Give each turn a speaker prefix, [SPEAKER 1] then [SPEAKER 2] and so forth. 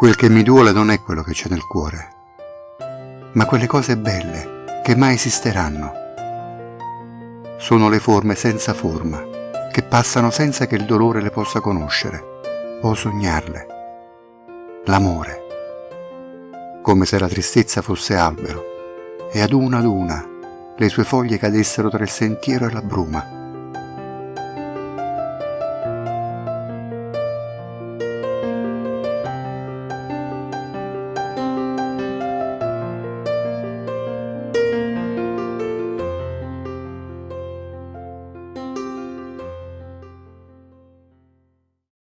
[SPEAKER 1] Quel che mi duole non è quello che c'è nel cuore, ma quelle cose belle che mai esisteranno. Sono le forme senza forma, che passano senza che il dolore le possa conoscere o sognarle. L'amore, come se la tristezza fosse albero e ad una ad una le sue foglie cadessero tra il sentiero e la bruma